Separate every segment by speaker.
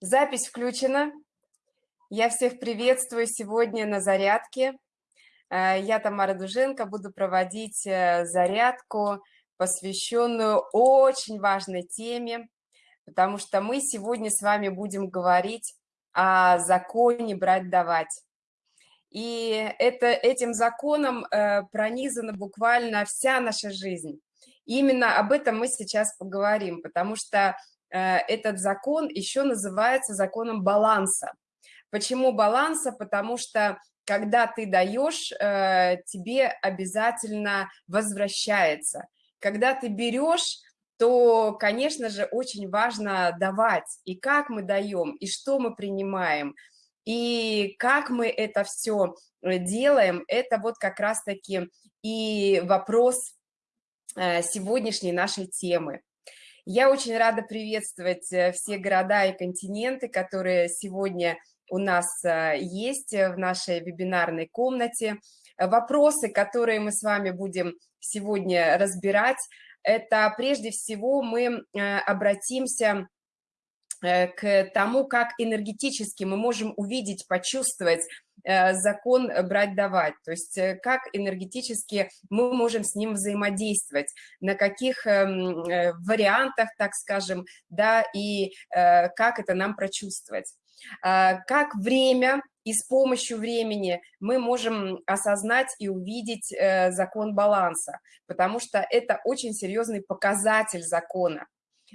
Speaker 1: Запись включена. Я всех приветствую сегодня на зарядке. Э, я Тамара Дуженко, буду проводить э, зарядку, посвященную очень важной теме, потому что мы сегодня с вами будем говорить о законе брать-давать. И это, этим законом э, пронизана буквально вся наша жизнь. Именно об этом мы сейчас поговорим, потому что этот закон еще называется законом баланса. Почему баланса? Потому что когда ты даешь, э, тебе обязательно возвращается. Когда ты берешь, то, конечно же, очень важно давать. И как мы даем, и что мы принимаем, и как мы это все э, делаем, это вот как раз-таки и вопрос сегодняшней нашей темы. Я очень рада приветствовать э, все города и континенты, которые сегодня у нас э, есть в нашей вебинарной комнате. Вопросы, которые мы с вами будем сегодня разбирать, это прежде всего мы э, обратимся к тому, как энергетически мы можем увидеть, почувствовать Э, закон брать-давать, то есть э, как энергетически мы можем с ним взаимодействовать, на каких эм, э, вариантах, так скажем, да, и как это нам прочувствовать. А, как время и с помощью времени мы можем осознать и увидеть закон баланса, потому что это очень серьезный показатель закона.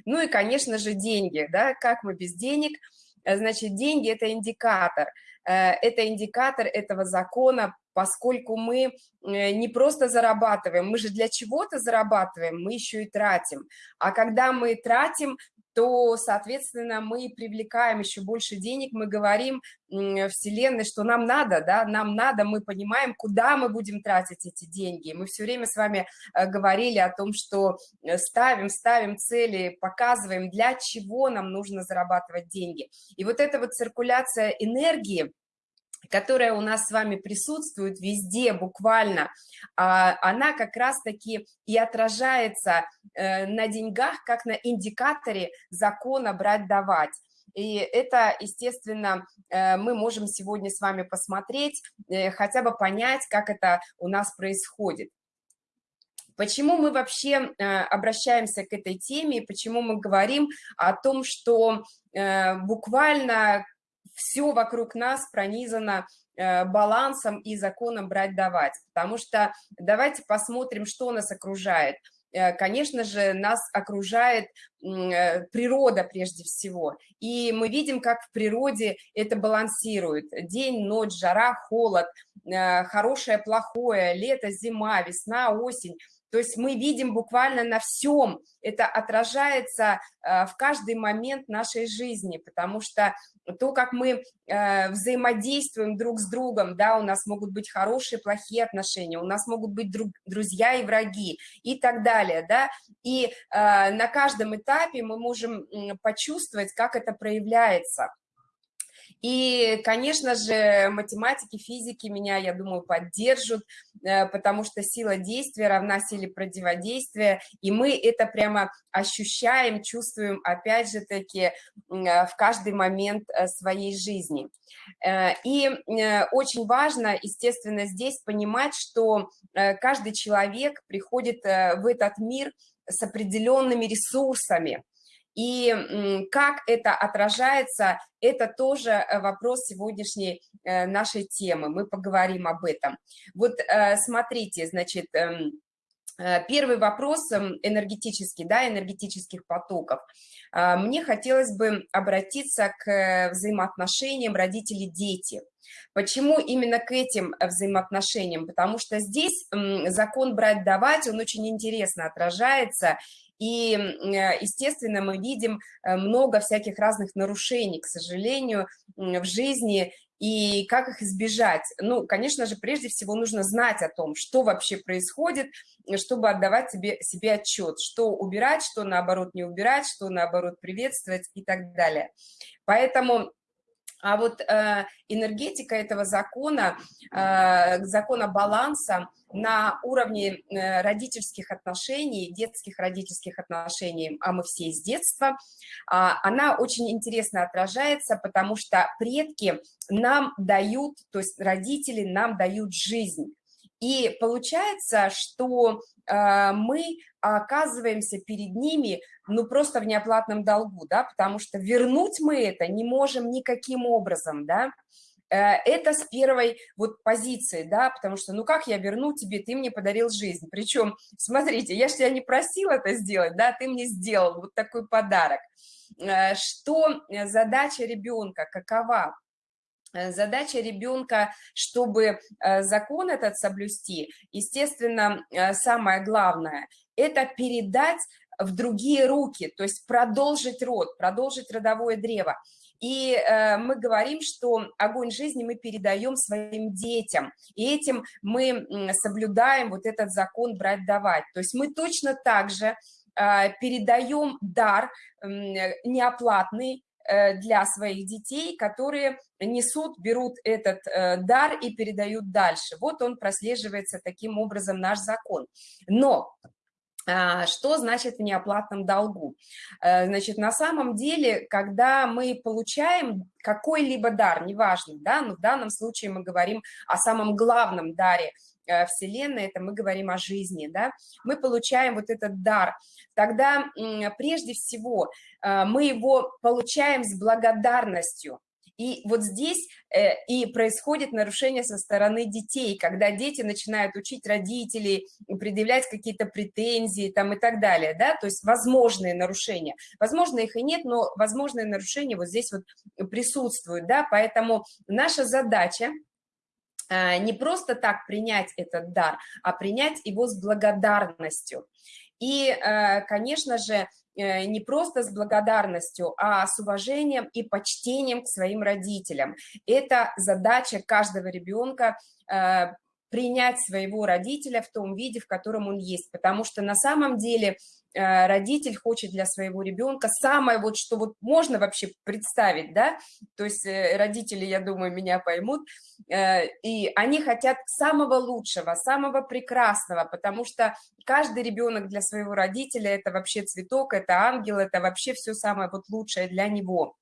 Speaker 1: Ну и, конечно же, деньги, да, как мы без денег, значит, деньги – это индикатор – Э, это индикатор этого закона, поскольку мы э, не просто зарабатываем, мы же для чего-то зарабатываем, мы еще и тратим. А когда мы тратим, то, соответственно, мы привлекаем еще больше денег, мы говорим Вселенной, что нам надо, да, нам надо, мы понимаем, куда мы будем тратить эти деньги. Мы все время с вами э, говорили о том, что ставим, ставим цели, показываем, для чего нам нужно зарабатывать деньги. И вот эта вот циркуляция энергии, которая у нас с вами присутствует везде буквально, а, она как раз-таки и отражается э, на деньгах, как на индикаторе закона брать-давать. И это, естественно, э, мы можем сегодня с вами посмотреть, э, хотя бы понять, как это у нас происходит. Почему мы вообще обращаемся к этой теме, почему мы говорим о том, что буквально все вокруг нас пронизано э, балансом и законом брать-давать, потому что давайте посмотрим, что нас окружает. Э, конечно же, нас окружает э, природа прежде всего, и мы видим, как в природе это балансирует. День, ночь, жара, холод, хорошее, плохое, лето, зима, весна, осень – то есть мы видим буквально на всем, это отражается э, в каждый момент нашей жизни, потому что то, как мы э, взаимодействуем друг с другом, да, у нас могут быть хорошие, плохие отношения, у нас могут быть друг, друзья и враги и так далее, да, и э, на каждом этапе мы можем почувствовать, как это проявляется. И, конечно же, математики, физики меня, я думаю, поддержат, э, потому что сила действия равна силе противодействия, и мы это прямо ощущаем, чувствуем, опять же таки, э, в каждый момент э, своей жизни. И очень важно, естественно, здесь понимать, что каждый человек приходит в этот мир с определенными ресурсами, и как это отражается, это тоже э, вопрос сегодняшней э, нашей темы. Мы поговорим об этом. Вот э, смотрите, значит, эм, первый вопрос эм, энергетический, да, энергетических потоков. Мне хотелось бы обратиться к взаимоотношениям родители-дети. Почему именно к этим взаимоотношениям? Потому что здесь закон брать-давать, он очень интересно отражается, и, э, естественно, мы видим э, много всяких разных нарушений, к сожалению, в жизни, и как их избежать? Ну, конечно же, прежде всего нужно знать о том, что вообще происходит, чтобы отдавать себе, себе отчет, что убирать, что наоборот не убирать, что наоборот приветствовать и так далее. Поэтому А вот э, энергетика этого закона, э, закона баланса на уровне э, родительских отношений, детских родительских отношений, а мы все из детства, э, она очень интересно отражается, потому что предки нам дают, то есть родители нам дают жизнь. И получается, что э, мы оказываемся перед ними, ну, просто в неоплатном долгу, да, потому что вернуть мы это не можем никаким образом, да, э, это с первой вот позиции, да, потому что, ну, как я верну тебе, ты мне подарил жизнь, причем, смотрите, я же тебя не просила это сделать, да, ты мне сделал вот такой подарок. Э, что задача ребенка, какова? Э, задача ребенка, чтобы э, закон этот соблюсти, естественно, э, самое главное, это передать в другие руки, то есть продолжить род, продолжить родовое древо. И мы говорим, что огонь жизни мы передаем своим детям, и этим мы соблюдаем вот этот закон брать-давать. То есть мы точно так же передаем дар неоплатный, для своих детей, которые несут, берут этот э, дар и передают дальше. Вот он прослеживается таким образом наш закон. Но а, что значит в неоплатном долгу? Э, значит, на самом деле, когда мы получаем какой-либо дар, неважно, да, но в данном случае мы говорим о самом главном даре Э, Вселенной, это мы говорим о жизни, да, мы получаем вот этот дар, тогда прежде всего э, мы его получаем с благодарностью, и вот здесь э, и происходит нарушение со стороны детей, когда дети начинают учить родителей, предъявлять какие-то претензии там и так далее, да, то есть возможные нарушения. Возможно, их и нет, но возможные нарушения вот здесь вот присутствуют, да, поэтому наша задача Э, не просто так принять этот дар, а принять его с благодарностью. И, э, конечно же, э, не просто с благодарностью, а с уважением и почтением к своим родителям. Это задача каждого ребенка принять своего родителя в том виде, в котором он есть, потому что на самом деле Э, родитель хочет для своего ребенка самое вот, что вот можно вообще представить, да, то есть э, родители, я думаю, меня поймут, э, и они хотят самого лучшего, самого прекрасного, потому что каждый ребенок для своего родителя это вообще цветок, это ангел, это вообще все самое вот лучшее для него.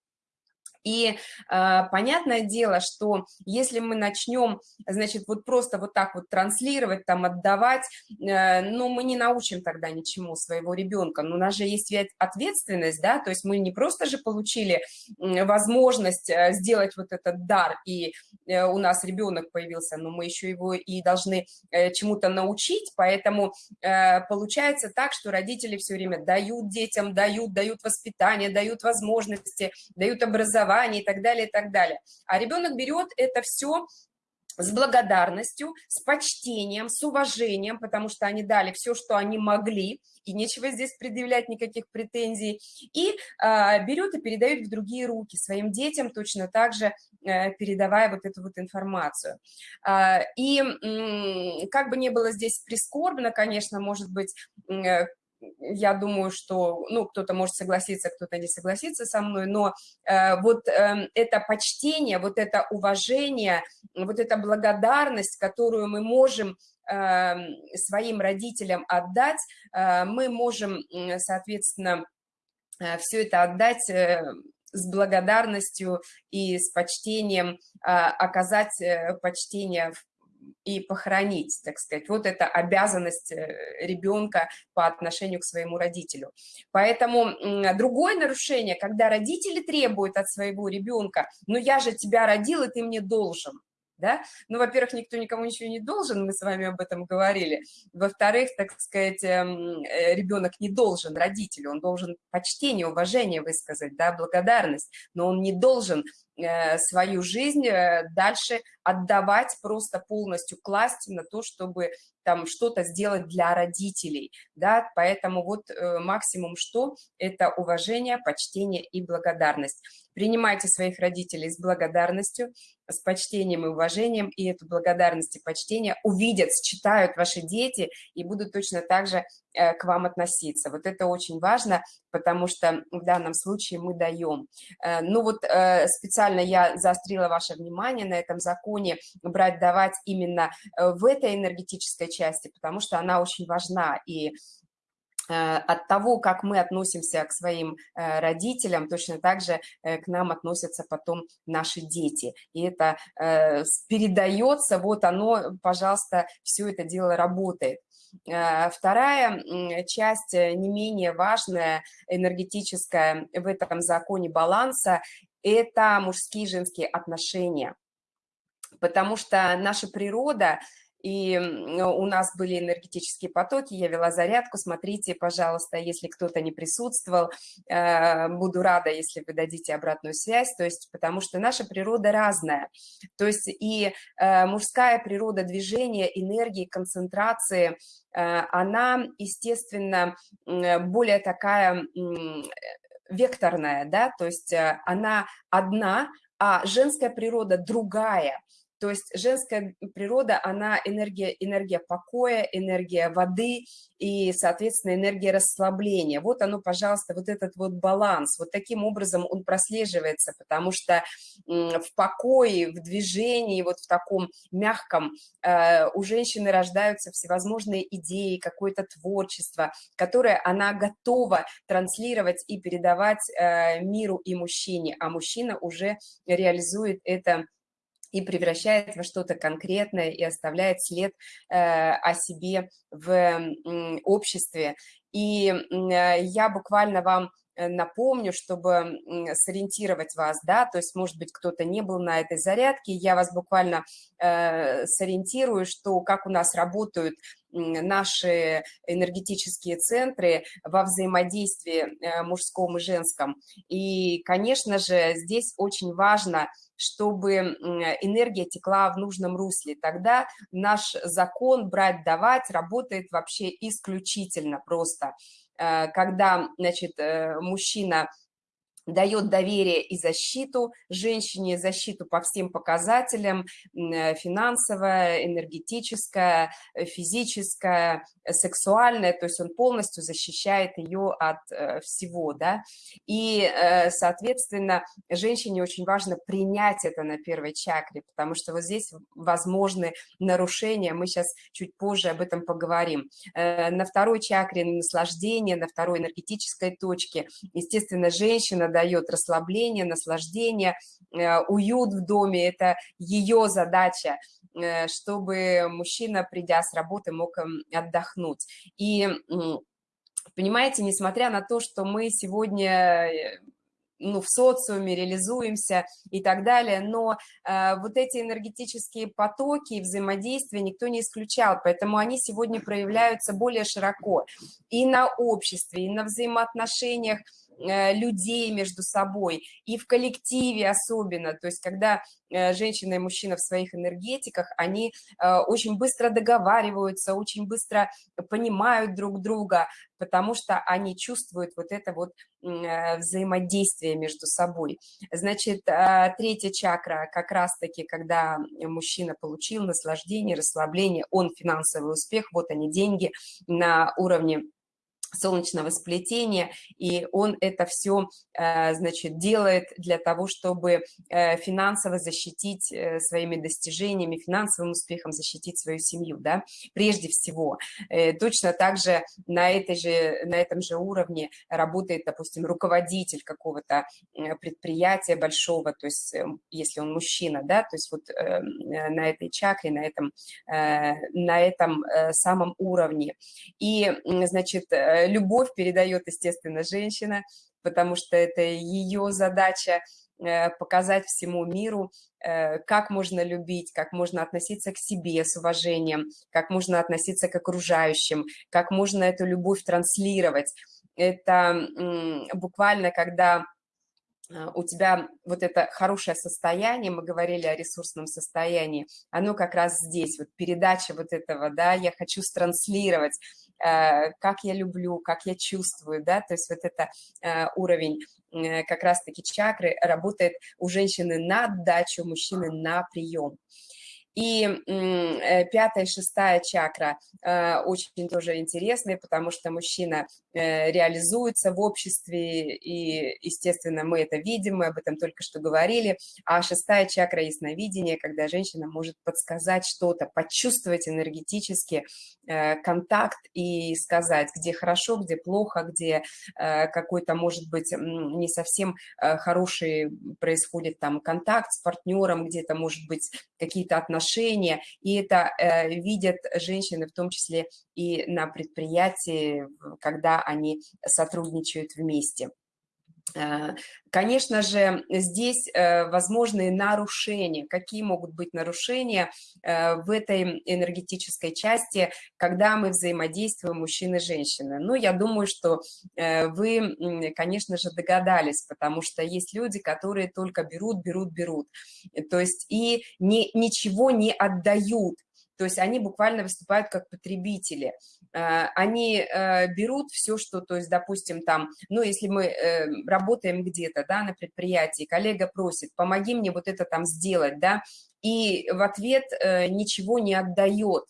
Speaker 1: И э, понятное дело, что если мы начнем, значит, вот просто вот так вот транслировать, там, отдавать, э, ну, мы не научим тогда ничему своего ребенка. Но у нас же есть ответственность, да, то есть мы не просто же получили возможность э, сделать вот этот дар, и э, у нас ребенок появился, но мы еще его и должны э, чему-то научить, поэтому э, получается так, что родители все время дают детям, дают, дают воспитание, дают возможности, дают образование, образование и так далее, и так далее. А ребенок берет это все с благодарностью, с почтением, с уважением, потому что они дали все, что они могли, и нечего здесь предъявлять никаких претензий, и э, берет и передает в другие руки своим детям, точно так же э, передавая вот эту вот информацию. Э, и э, как бы не было здесь прискорбно, конечно, может быть, э, я думаю, что, ну, кто-то может согласиться, кто-то не согласится со мной, но э, вот э, это почтение, вот это уважение, вот эта благодарность, которую мы можем э, своим родителям отдать, э, мы можем, соответственно, э, все это отдать э, с благодарностью и с почтением, э, оказать э, почтение в и похоронить, так сказать. Вот это обязанность э, ребенка по отношению к своему родителю. Поэтому другое нарушение, когда родители требуют от своего ребенка, ну я же тебя родил, и ты мне должен – да? Ну, во-первых, никто никому ничего не должен, мы с вами об этом говорили. Во-вторых, так сказать, эм, э, ребенок не должен родителю, он должен почтение, уважение высказать, да, благодарность, но он не должен свою жизнь э, дальше отдавать просто полностью, класть на то, чтобы там что-то сделать для родителей, да, поэтому вот максимум что – это уважение, почтение и благодарность. Принимайте своих родителей с благодарностью, с почтением и уважением, и эту благодарность и почтение увидят, считают ваши дети и будут точно так же э, к вам относиться. Вот это очень важно, потому что в данном случае мы даем. Э, ну вот э, специально я заострила ваше внимание на этом законе брать, давать именно в этой энергетической части, потому что она очень важна, и от того, как мы относимся к своим родителям, точно так же к нам относятся потом наши дети. И это передается, вот оно, пожалуйста, все это дело работает. Э, вторая часть, э, не менее важная, энергетическая в этом законе баланса, это мужские и женские отношения. Потому что наша природа и у нас были энергетические потоки, я вела зарядку, смотрите, пожалуйста, если кто-то не присутствовал, э, буду рада, если вы дадите обратную связь, то есть потому что наша природа разная, то есть и э, мужская природа движения, энергии, концентрации, э, она, естественно, более такая векторная, да, то есть она одна, а женская природа другая – то есть женская природа, она энергия, энергия покоя, энергия воды и, соответственно, энергия расслабления. Вот оно, пожалуйста, вот этот вот баланс. Вот таким образом он прослеживается, потому что в покое, в движении, вот в таком мягком э, у женщины рождаются всевозможные идеи, какое-то творчество, которое она готова транслировать и передавать э, миру и мужчине, а мужчина уже реализует это и превращает во что-то конкретное и оставляет след э, о себе в обществе. И э, я буквально вам э, напомню, чтобы сориентировать вас, да, то есть, может быть, кто-то не был на этой зарядке, я вас буквально э, сориентирую, что как у нас работают наши энергетические центры во взаимодействии мужском и женском. И, конечно же, здесь очень важно чтобы энергия текла в нужном русле. Тогда наш закон брать-давать работает вообще исключительно просто. Э, когда, значит, э, мужчина дает доверие и защиту женщине, защиту по всем показателям, э, финансовая, энергетическая, э, физическая, э, сексуальная, то есть он полностью защищает ее от всего, да, и, соответственно, женщине очень важно принять это на первой чакре, потому что вот здесь возможны нарушения, мы сейчас чуть позже об этом поговорим. На второй чакре наслаждение, на второй энергетической точке, естественно, женщина дает расслабление, наслаждение, э, уют в доме, это ее задача, э, чтобы мужчина, придя с работы, мог эм, отдохнуть. И понимаете, несмотря на то, что мы сегодня э, ну, в социуме реализуемся и так далее, но э, вот эти энергетические потоки и взаимодействия никто не исключал, поэтому они сегодня проявляются более широко и на обществе, и на взаимоотношениях людей между собой, и в коллективе особенно, то есть когда э, женщина и мужчина в своих энергетиках, они э, очень быстро договариваются, очень быстро понимают друг друга, потому что они чувствуют вот это вот взаимодействие между собой. Значит, третья чакра как раз-таки, когда мужчина получил наслаждение, расслабление, он финансовый успех, вот они деньги на уровне солнечного сплетения, и он это все, э, значит, делает для того, чтобы э, финансово защитить э, своими достижениями, финансовым успехом защитить свою семью, да, прежде всего. Точно так же на, этой же на этом же уровне работает, допустим, руководитель какого-то предприятия большого, то есть если он мужчина, да, то есть вот на этой чакре, на этом, на этом самом уровне. И, значит, любовь передает, естественно, женщина, потому что это ее задача э, показать всему миру, э, как можно любить, как можно относиться к себе с уважением, как можно относиться к окружающим, как можно эту любовь транслировать. Это буквально, когда э, у тебя вот это хорошее состояние, мы говорили о ресурсном состоянии, оно как раз здесь, вот передача вот этого, да, я хочу странслировать, Э, как я люблю, как я чувствую, да, то есть вот это э, уровень э, как раз-таки чакры работает у женщины на отдачу, у мужчины на прием. И э, пятая, шестая чакра э, очень тоже интересные, потому что мужчина э, реализуется в обществе, и, естественно, мы это видим, мы об этом только что говорили. А шестая чакра ясновидения, когда женщина может подсказать что-то, почувствовать энергетически контакт и сказать, где хорошо, где плохо, где какой-то, может быть, не совсем хороший происходит там контакт с партнером, где-то, может быть, какие-то отношения, и это э, видят женщины в том числе и на предприятии, когда они сотрудничают вместе. Э, конечно же, здесь э, возможны нарушения. Какие могут быть нарушения э, в этой энергетической части, когда мы взаимодействуем мужчины и женщины? Ну, я думаю, что вы, конечно же, догадались, потому что есть люди, которые только берут, берут, берут. То есть и не, ничего не отдают то есть они буквально выступают как потребители. Э, они э, берут все, что, то есть, допустим, там, ну, если мы э, работаем где-то, да, на предприятии, коллега просит, помоги мне вот это там сделать, да, и в ответ ничего не отдает,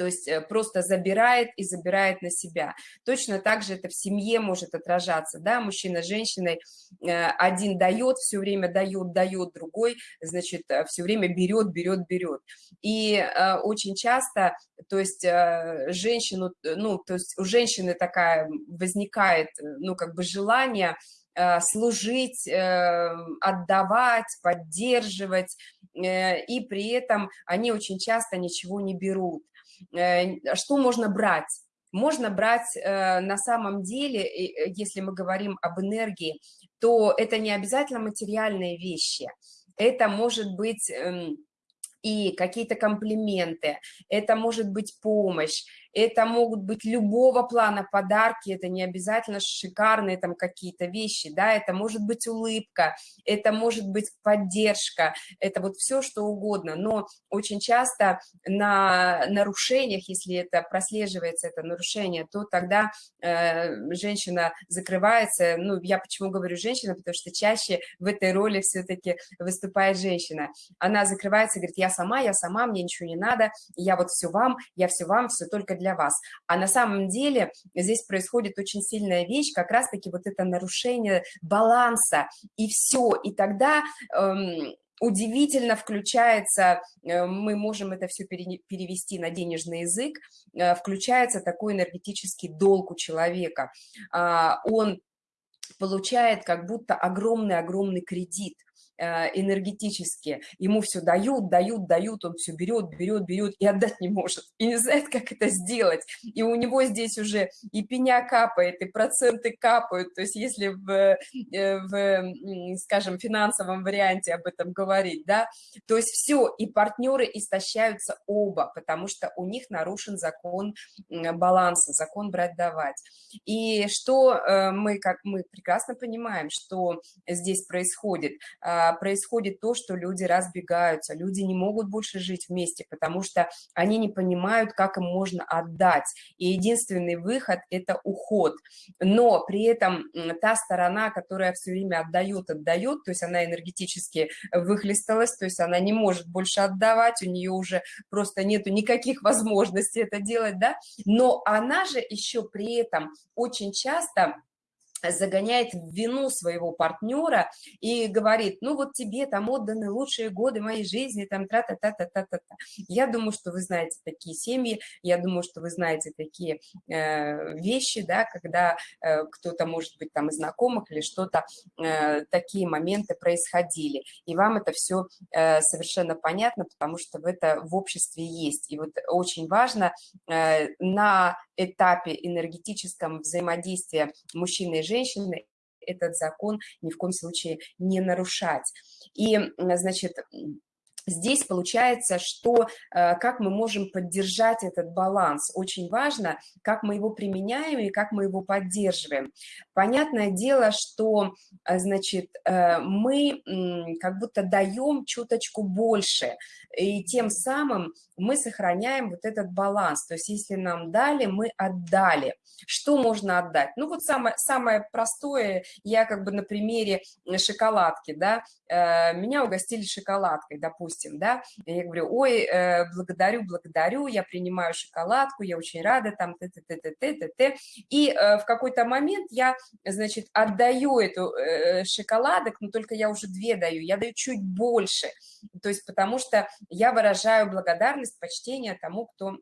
Speaker 1: то есть э, просто забирает и забирает на себя. Точно так же это в семье может отражаться, да, мужчина с женщиной, э, один дает, все время дает, дает, другой, значит, э, все время берет, берет, берет. И очень часто, то есть женщину, ну, то есть у женщины такая возникает, ну, как бы желание служить, отдавать, поддерживать, и при этом они очень часто ничего не берут. Э, что можно брать? Можно брать э, на самом деле, э, если мы говорим об энергии, то это не обязательно материальные вещи. Это может быть эм, и какие-то комплименты, это может быть помощь, это могут быть любого плана подарки, это не обязательно шикарные там какие-то вещи, да, это может быть улыбка, это может быть поддержка, это вот все, что угодно, но очень часто на нарушениях, если это прослеживается, это нарушение, то тогда э, женщина закрывается, ну, я почему говорю женщина, потому что чаще в этой роли все-таки выступает женщина, она закрывается говорит, я сама, я сама, мне ничего не надо, я вот все вам, я все вам, все только для вас. А на самом деле здесь происходит очень сильная вещь, как раз-таки вот это нарушение баланса, и все. И тогда... Эм, удивительно включается, э, мы можем это все перевести на денежный язык, э, включается такой энергетический долг у человека. А, он получает как будто огромный-огромный кредит – энергетически. Ему все дают, дают, дают, он все берет, берет, берет и отдать не может. И не знает, как это сделать. И у него здесь уже и пеня капает, и проценты капают. То есть если в, э, в скажем, финансовом варианте об этом говорить, да, то есть все, и партнеры истощаются оба, потому что у них нарушен закон баланса, закон брать-давать. И что э, мы, как мы прекрасно понимаем, что здесь происходит – а, происходит то, что люди разбегаются, люди не могут больше жить вместе, потому что они не понимают, как им можно отдать. И единственный выход – это уход. Но при этом та сторона, которая все время отдает, отдает, то есть она энергетически выхлесталась, то есть она не может больше отдавать, у нее уже просто нету никаких возможностей это делать, да, но она же еще при этом очень часто загоняет в вину своего партнера и говорит, ну вот тебе там отданы лучшие годы моей жизни, там тра-та-та-та-та-та. Я думаю, что вы знаете такие семьи, я думаю, что вы знаете такие э, вещи, да, когда э, кто-то, может быть, там из знакомых или что-то, э, такие моменты происходили. И вам это все э, совершенно понятно, потому что в это в обществе есть. И вот очень важно э, на этапе энергетическом взаимодействия мужчины и женщины этот закон ни в коем случае не нарушать. И, значит, Здесь получается, что э, как мы можем поддержать этот баланс. Очень важно, как мы его применяем и как мы его поддерживаем. Понятное дело, что э, значит, э, мы как будто даем чуточку больше, и тем самым мы сохраняем вот этот баланс. То есть если нам дали, мы отдали. Что можно отдать? Ну вот самое, самое простое, я как бы на примере шоколадки, да, меня угостили шоколадкой, допустим, допустим, да, я говорю, ой, э, благодарю, благодарю, я принимаю шоколадку, я очень рада, там, т т т т т т т и э, в какой-то момент я, значит, отдаю эту э, шоколадок, но только я уже две даю, я даю чуть больше, то есть потому что я выражаю благодарность, почтение тому, кто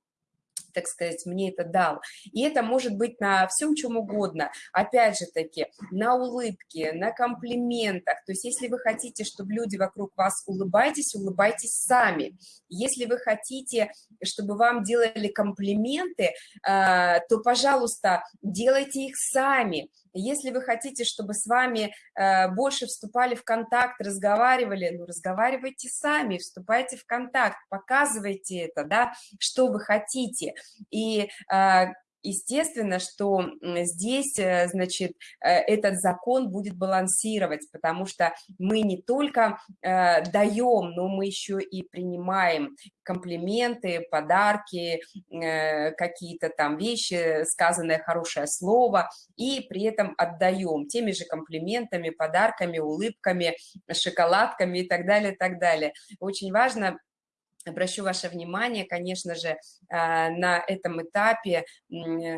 Speaker 1: так сказать, мне это дал. И это может быть на всем чем угодно. Опять же таки, на улыбке, на комплиментах. То есть если вы хотите, чтобы люди вокруг вас улыбайтесь, улыбайтесь сами. Если вы хотите, чтобы вам делали комплименты, а, то, пожалуйста, делайте их сами. Если вы хотите, чтобы с вами э, больше вступали в контакт, разговаривали, ну, разговаривайте сами, вступайте в контакт, показывайте это, да, что вы хотите. И э, естественно, что здесь, э, значит, э, этот закон будет балансировать, потому что мы не только э, даем, но мы еще и принимаем комплименты, подарки, какие-то там вещи, сказанное хорошее слово, и при этом отдаем теми же комплиментами, подарками, улыбками, шоколадками и так далее, так далее. Очень важно Обращу ваше внимание, конечно же, а, на этом этапе э,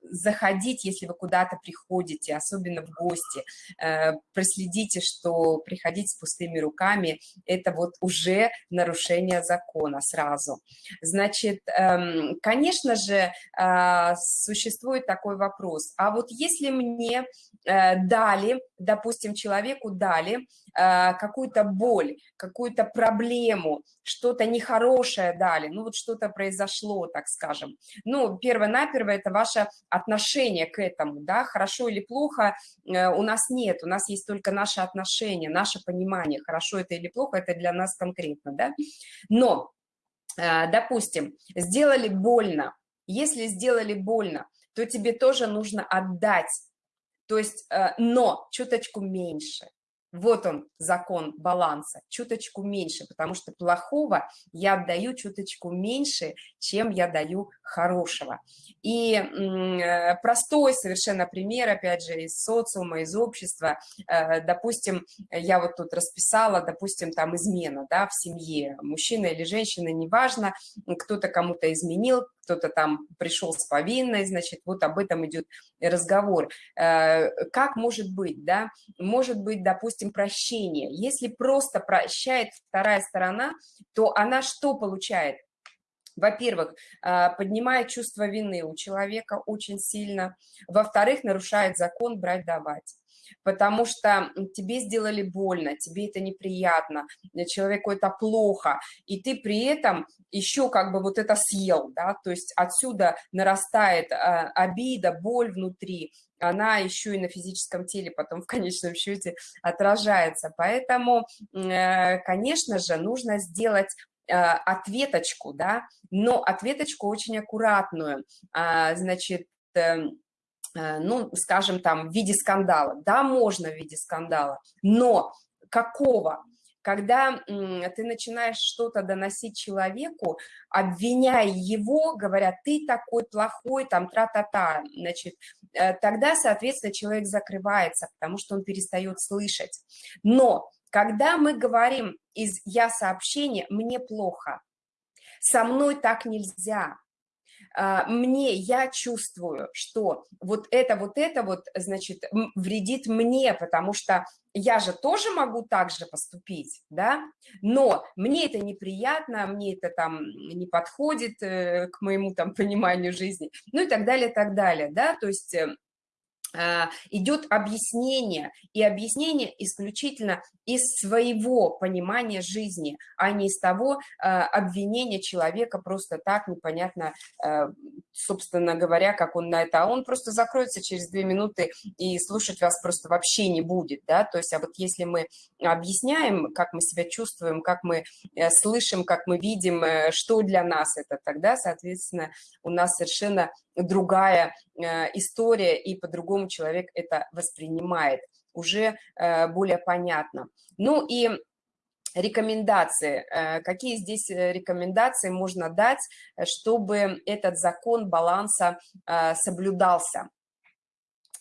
Speaker 1: заходить, если вы куда-то приходите, особенно в гости, э, проследите, что приходить с пустыми руками – это вот уже нарушение закона сразу. Значит, эм, конечно же, а, существует такой вопрос, а вот если мне э, дали, допустим, человеку дали э, какую-то боль, какую-то проблему, что-то нехорошее дали, ну вот что-то произошло, так скажем. Ну, перво-наперво это ваше отношение к этому, да, хорошо или плохо э, у нас нет, у нас есть только наше отношение, наше понимание, хорошо это или плохо, это для нас конкретно, да. Но, э, допустим, сделали больно, если сделали больно, то тебе тоже нужно отдать, то есть, э, но чуточку меньше, вот он, закон баланса, чуточку меньше, потому что плохого я отдаю чуточку меньше, чем я даю хорошего. И э, простой совершенно пример, опять же, из социума, из общества. Э, допустим, я вот тут расписала, допустим, там измена да, в семье, мужчина или женщина, неважно, кто-то кому-то изменил, кто-то там пришел с повинной, значит, вот об этом идет разговор. Э, как может быть, да? Может быть, допустим, прощение. Если просто прощает вторая сторона, то она что получает? Во-первых, э, поднимает чувство вины у человека очень сильно. Во-вторых, нарушает закон брать-давать потому что тебе сделали больно, тебе это неприятно, человеку это плохо, и ты при этом еще как бы вот это съел, да, то есть отсюда нарастает а, обида, боль внутри, она еще и на физическом теле потом в конечном счете отражается. Поэтому, э, конечно же, нужно сделать э, ответочку, да, но ответочку очень аккуратную, а, значит, эм, Э, ну, скажем, там, в виде скандала. Да, можно в виде скандала, но какого? Когда ты начинаешь что-то доносить человеку, обвиняя его, говоря, ты такой плохой, там, тра-та-та, значит, э, тогда, соответственно, человек закрывается, потому что он перестает слышать. Но когда мы говорим из «я сообщения», «мне плохо», «со мной так нельзя», мне, я чувствую, что вот это, вот это вот, значит, вредит мне, потому что я же тоже могу так же поступить, да, но мне это неприятно, мне это там не подходит э, к моему там пониманию жизни, ну и так далее, так далее, да, то есть э, а, идет объяснение, и объяснение исключительно из своего понимания жизни, а не из того а, обвинения человека просто так непонятно, а, собственно говоря, как он на это, а он просто закроется через две минуты и слушать вас просто вообще не будет, да, то есть, а вот если мы объясняем, как мы себя чувствуем, как мы э, слышим, как мы видим, э, что для нас это, тогда, соответственно, у нас совершенно другая э, история, и по-другому человек это воспринимает, уже э, более понятно. Ну и рекомендации. Э, какие здесь рекомендации можно дать, чтобы этот закон баланса соблюдался?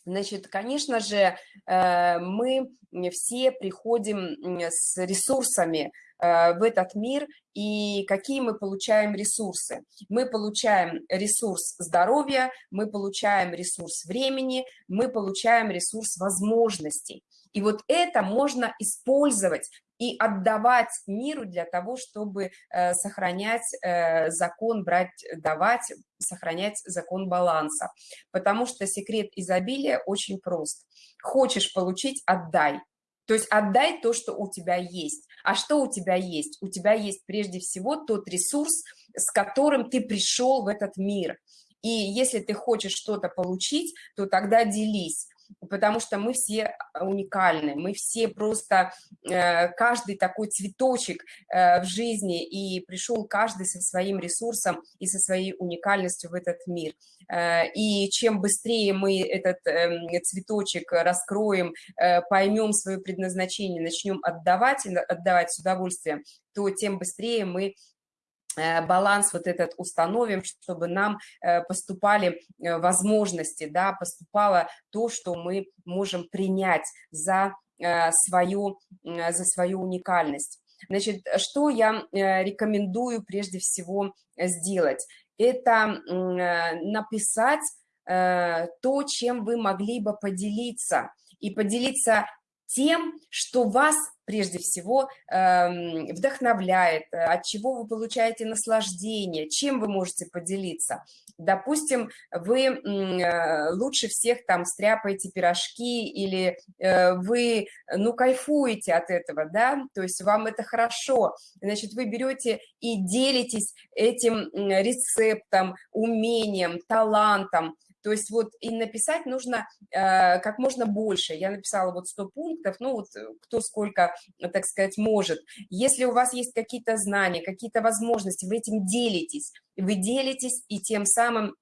Speaker 1: Значит, конечно же, мы все приходим с ресурсами, в этот мир и какие мы получаем ресурсы. Мы получаем ресурс здоровья, мы получаем ресурс времени, мы получаем ресурс возможностей. И вот это можно использовать и отдавать миру для того, чтобы э, сохранять э, закон, брать, давать, сохранять закон баланса. Потому что секрет изобилия очень прост. Хочешь получить – отдай. То есть отдай то, что у тебя есть. А что у тебя есть? У тебя есть прежде всего тот ресурс, с которым ты пришел в этот мир. И если ты хочешь что-то получить, то тогда делись потому что мы все уникальны, мы все просто, э, каждый такой цветочек э, в жизни, и пришел каждый со своим ресурсом и со своей уникальностью в этот мир. Э, и чем быстрее мы этот эм, цветочек раскроем, поймем свое предназначение, начнем отдавать, отдавать с удовольствием, то тем быстрее мы баланс вот этот установим, чтобы нам э, поступали э, возможности, да, поступало то, что мы можем принять за свою, за свою уникальность. Значит, что я рекомендую прежде всего сделать? Это написать то, чем вы могли бы поделиться, и поделиться тем, что вас прежде всего э, вдохновляет, от чего вы получаете наслаждение, чем вы можете поделиться. Допустим, вы э, лучше всех там стряпаете пирожки или э, вы, ну, кайфуете от этого, да, то есть вам это хорошо, значит, вы берете и делитесь этим рецептом, умением, талантом, то есть вот и написать нужно э, как можно больше. Я написала вот 100 пунктов, ну вот э, кто сколько, так сказать, может. Если у вас есть какие-то знания, какие-то возможности, вы этим делитесь. Вы делитесь и тем самым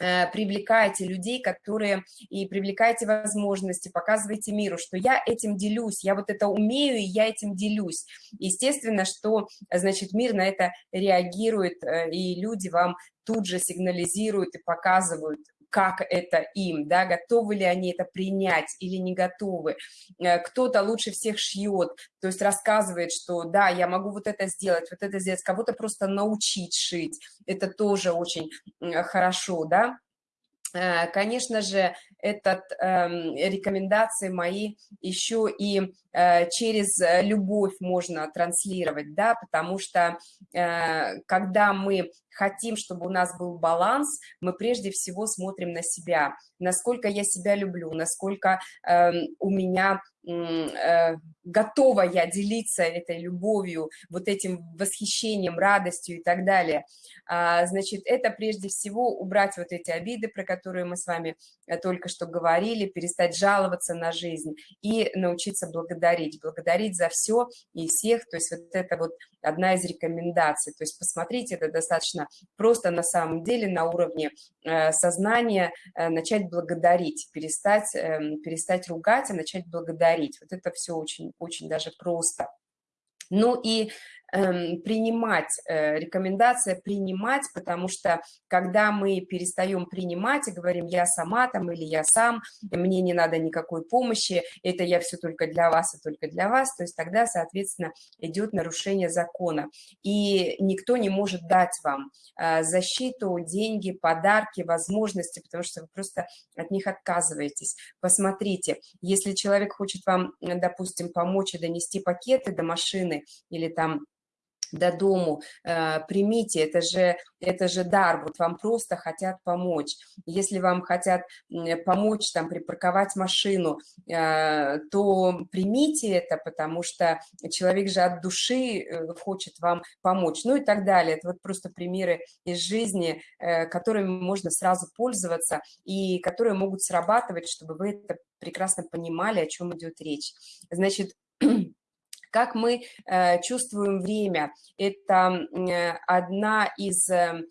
Speaker 1: э, привлекаете людей, которые и привлекаете возможности, показываете миру, что я этим делюсь, я вот это умею, и я этим делюсь. Естественно, что, значит, мир на это реагирует, э, и люди вам тут же сигнализируют и показывают, как это им, да, готовы ли они это принять или не готовы. Э, кто-то лучше всех шьет, то есть рассказывает, что да, я могу вот это сделать, вот это сделать, кого-то просто научить шить, это тоже очень хорошо, да. Э, конечно же, этот э, рекомендации мои еще и через любовь можно транслировать, да, потому что э, когда мы хотим, чтобы у нас был баланс, мы прежде всего смотрим на себя, насколько я себя люблю, насколько э, у меня э, готова я делиться этой любовью, вот этим восхищением, радостью и так далее. А, значит, это прежде всего убрать вот эти обиды, про которые мы с вами э, только что говорили, перестать жаловаться на жизнь и научиться благодарить, благодарить за все и всех, то есть вот это вот одна из рекомендаций, то есть посмотрите, это достаточно просто на самом деле на уровне э, сознания э, начать благодарить, перестать, эм, перестать ругать, а начать благодарить. Вот это все очень, очень даже просто. Ну и принимать, э, рекомендация принимать, потому что когда мы перестаем принимать и говорим «я сама там» или «я сам», «мне не надо никакой помощи», «это я все только для вас и только для вас», то есть тогда, соответственно, идет нарушение закона. И никто не может дать вам э, защиту, деньги, подарки, возможности, потому что вы просто от них отказываетесь. Посмотрите, если человек хочет вам, допустим, помочь и донести пакеты до машины или там до дому, э, примите, это же, это же дар, вот вам просто хотят помочь. Если вам хотят помочь там припарковать машину, э, то примите это, потому что человек же от души э, хочет вам помочь, ну и так далее. Это вот просто примеры из жизни, которыми можно сразу пользоваться и которые могут срабатывать, чтобы вы это прекрасно понимали, о чем идет речь. Значит, как мы э, чувствуем время. Это э, одна из э,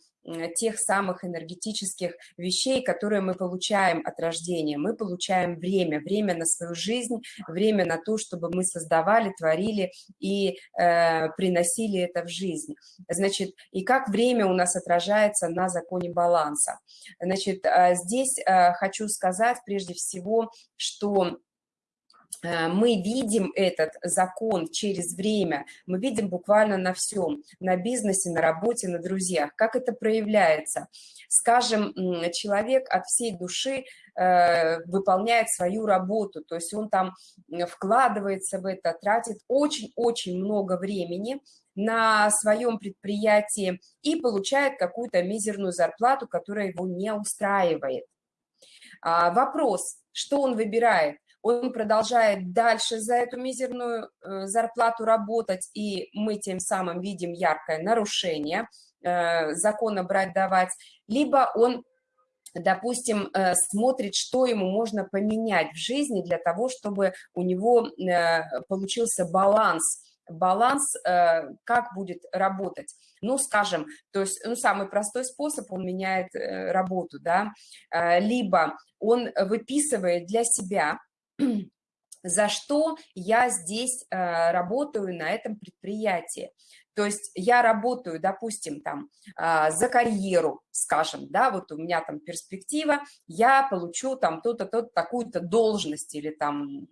Speaker 1: тех самых энергетических вещей, которые мы получаем от рождения. Мы получаем время, время на свою жизнь, время на то, чтобы мы создавали, творили и э, приносили это в жизнь. Значит, и как время у нас отражается на законе баланса. Значит, здесь хочу сказать прежде всего, что мы видим этот закон через время, мы видим буквально на всем, на бизнесе, на работе, на друзьях. Как это проявляется? Скажем, человек от всей души э, выполняет свою работу, то есть он там вкладывается в это, тратит очень-очень много времени на своем предприятии и получает какую-то мизерную зарплату, которая его не устраивает. А, вопрос, что он выбирает? Он продолжает дальше за эту мизерную э, зарплату работать, и мы тем самым видим яркое нарушение э, закона брать-давать, либо он допустим, э, смотрит, что ему можно поменять в жизни для того, чтобы у него получился баланс, баланс, как будет работать. Ну, скажем, то есть, ну, самый простой способ, он меняет работу, да, либо он выписывает для себя за что я здесь э, работаю на этом предприятии. То есть я работаю, допустим, там э, за карьеру, скажем, да, вот у меня там перспектива, я получу там то-то, то такую-то должность или там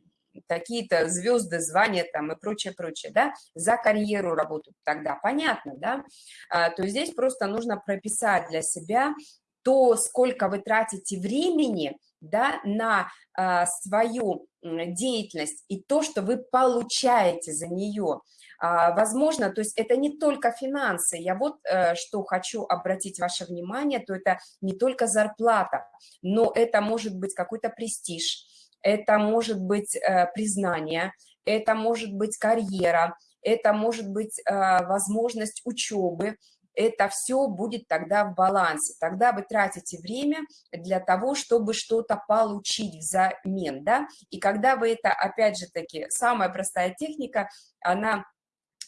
Speaker 1: какие-то звезды, звания там и прочее, прочее, да, за карьеру работают тогда, понятно, да, а, то здесь просто нужно прописать для себя то, сколько вы тратите времени да, на а, свою деятельность и то, что вы получаете за нее. А, возможно, то есть это не только финансы. Я вот а, что хочу обратить ваше внимание, то это не только зарплата, но это может быть какой-то престиж, это может быть а, признание, это может быть карьера, это может быть а, возможность учебы, это все будет тогда в балансе. Тогда вы тратите время для того, чтобы что-то получить взамен, да, и когда вы это, опять же таки, самая простая техника, она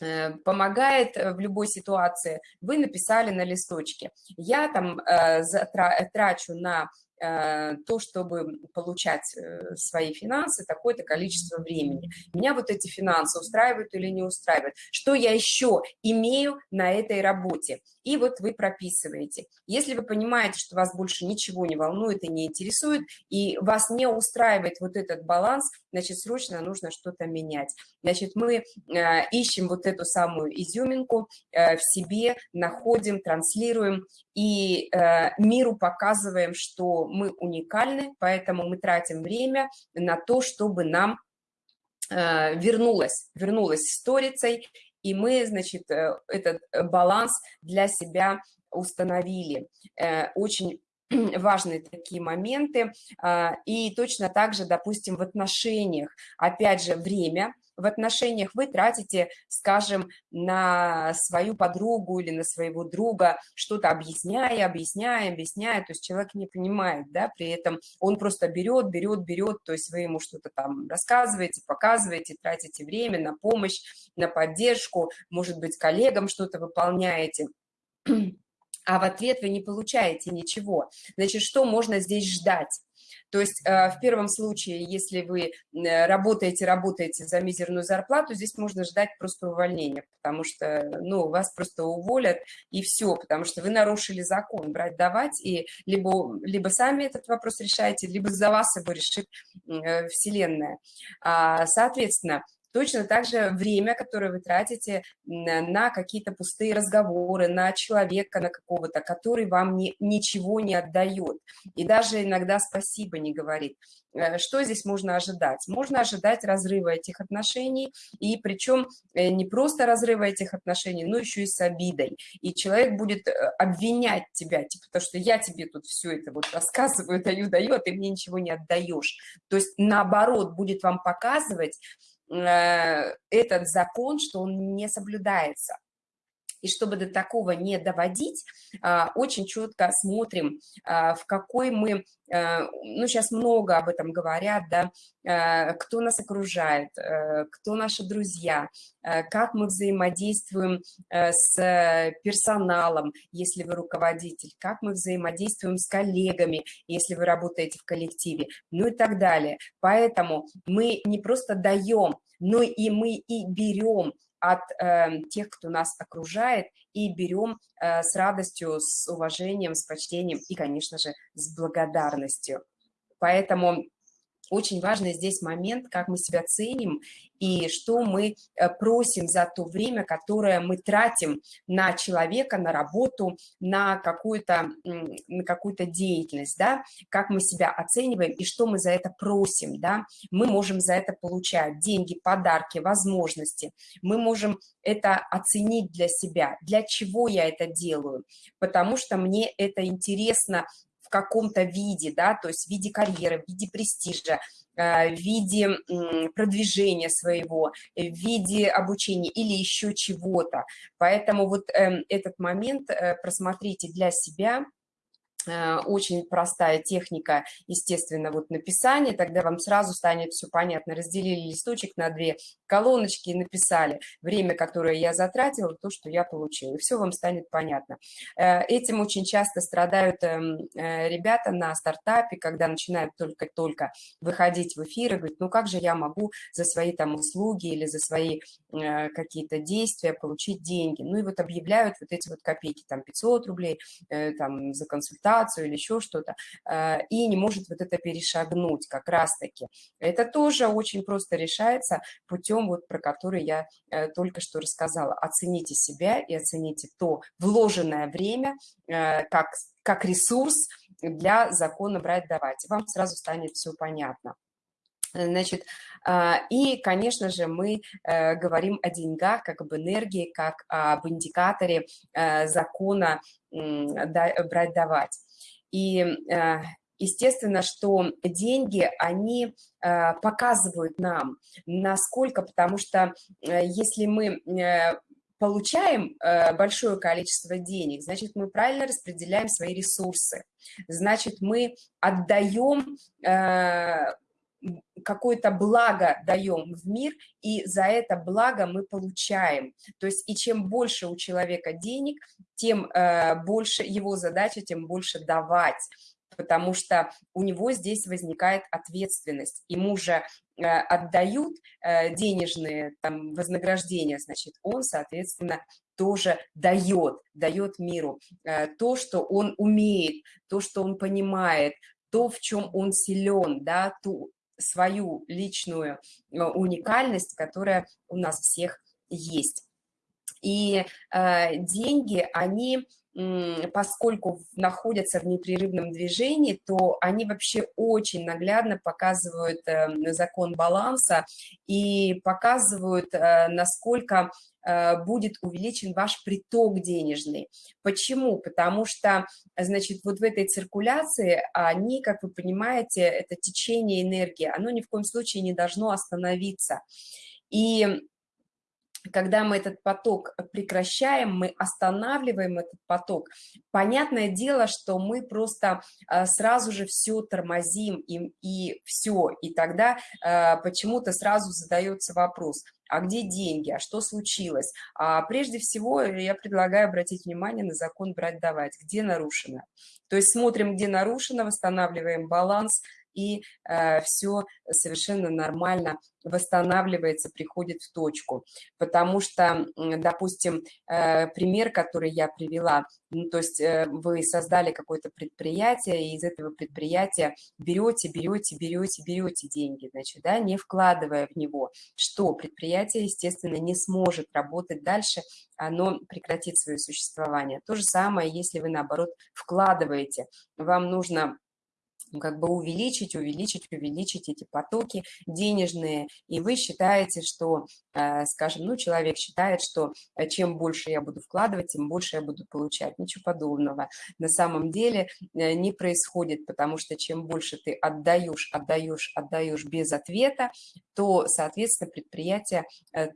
Speaker 1: э, помогает в любой ситуации, вы написали на листочке. Я там э, трачу на Э, то, чтобы получать э, свои финансы, такое-то количество времени. Меня вот эти финансы устраивают или не устраивают? Что я еще имею на этой работе? И вот вы прописываете. Если вы понимаете, что вас больше ничего не волнует и не интересует, и вас не устраивает вот этот баланс, значит, срочно нужно что-то менять. Значит, мы э, ищем вот эту самую изюминку в себе, находим, транслируем и миру показываем, что мы уникальны, поэтому мы тратим время на то, чтобы нам э, вернулась, вернулась сторицей, и мы, значит, э, этот баланс для себя установили. Э, очень важные такие моменты. И точно так же, допустим, в отношениях, опять же, время – в отношениях вы тратите, скажем, на свою подругу или на своего друга, что-то объясняя, объясняя, объясняя, то есть человек не понимает, да, при этом он просто берет, берет, берет, то есть вы ему что-то там рассказываете, показываете, тратите время на помощь, на поддержку, может быть, коллегам что-то выполняете, а в ответ вы не получаете ничего. Значит, что можно здесь ждать? То есть э, в первом случае, если вы э, работаете, работаете за мизерную зарплату, здесь можно ждать просто увольнения, потому что, ну, вас просто уволят и все, потому что вы нарушили закон, брать, давать, и либо, либо сами этот вопрос решаете, либо за вас его решит э, Вселенная. А, соответственно, Точно так же время, которое вы тратите на какие-то пустые разговоры, на человека, на какого-то, который вам не, ничего не отдает и даже иногда спасибо не говорит. Э, что здесь можно ожидать? Можно ожидать разрыва этих отношений, и причем э, не просто разрыва этих отношений, но еще и с обидой. И человек будет э, обвинять тебя, типа, то, что я тебе тут все это вот рассказываю, даю, даю, а ты мне ничего не отдаешь. То есть наоборот будет вам показывать, этот закон, что он не соблюдается. И чтобы до такого не доводить, а, очень четко смотрим, а, в какой мы, э, ну, сейчас много об этом говорят, да, э, кто нас окружает, кто наши друзья, как мы взаимодействуем с персоналом, если вы руководитель, как мы взаимодействуем с коллегами, если вы работаете в коллективе, ну и так далее. Поэтому мы не просто даем, но и мы и берем от э, тех, кто нас окружает, и берем э, с радостью, с уважением, с почтением и, конечно же, с благодарностью. Поэтому очень важный здесь момент, как мы себя ценим и что мы э, просим за то время, которое мы тратим на человека, на работу, на какую-то на какую-то деятельность, да, как мы себя оцениваем и что мы за это просим, да, мы можем за это получать деньги, подарки, возможности, мы можем это оценить для себя, для чего я это делаю, потому что мне это интересно в каком-то виде, да, то есть в виде карьеры, в виде престижа, э, в виде продвижения своего, в виде обучения или еще чего-то. Поэтому вот эм, этот момент э, просмотрите для себя, Э, очень простая техника, естественно, вот написания, тогда вам сразу станет все понятно. Разделили листочек на две колоночки и написали время, которое я затратила, то, что я получила, и все вам станет понятно. Э, этим очень часто страдают эм, э, ребята на стартапе, когда начинают только-только выходить в эфир и говорить, ну как же я могу за свои там услуги или за свои какие-то действия получить деньги. Ну и вот объявляют вот эти вот копейки, там 500 рублей, там за консультацию, презентацию или еще что-то, э, и не может вот это перешагнуть как раз-таки. Это тоже очень просто решается путем, вот про который я э, только что рассказала. Оцените себя и оцените то вложенное время э, как, как ресурс для закона брать-давать. Вам сразу станет все понятно. Значит, и, конечно же, мы говорим о деньгах, как об энергии, как об индикаторе закона брать-давать. И э, естественно, что деньги, они э, показывают нам, насколько, потому что э, если мы получаем большое количество денег, значит, мы правильно распределяем свои ресурсы, значит, мы отдаем какое-то благо даем в мир, и за это благо мы получаем. То есть и чем больше у человека денег, тем э, больше его задача, тем больше давать потому что у него здесь возникает ответственность. Ему же э, отдают э, денежные там, вознаграждения, значит, он, соответственно, тоже дает, дает миру то, что он умеет, то, что он понимает, то, в чем он силен, да, ту, свою личную э, уникальность, которая у нас всех есть. И э, деньги, они, поскольку находятся в непрерывном движении, то они вообще очень наглядно показывают э, закон баланса и показывают, э, насколько Э, будет увеличен ваш приток денежный. Почему? Потому что, значит, вот в этой циркуляции они, как вы понимаете, это течение энергии, оно ни в коем случае не должно остановиться. И когда мы этот поток прекращаем, мы останавливаем этот поток, понятное дело, что мы просто э, сразу же все тормозим и, и все, и тогда э, почему-то сразу задается вопрос, а где деньги, а что случилось? А прежде всего я предлагаю обратить внимание на закон брать-давать, где нарушено. То есть смотрим, где нарушено, восстанавливаем баланс, и э, все совершенно нормально восстанавливается, приходит в точку. Потому что, допустим, э, пример, который я привела, ну, то есть э, вы создали какое-то предприятие, и из этого предприятия берете, берете, берете, берете деньги, значит, да, не вкладывая в него, что предприятие, естественно, не сможет работать дальше, оно прекратит свое существование. То же самое, если вы, наоборот, вкладываете, вам нужно как бы увеличить, увеличить, увеличить эти потоки денежные, и вы считаете, что, э, скажем, ну, человек считает, что э, чем больше я буду вкладывать, тем больше я буду получать. Ничего подобного. На самом деле э, не происходит, потому что чем больше ты отдаешь, отдаешь, отдаешь без ответа, то, соответственно, предприятие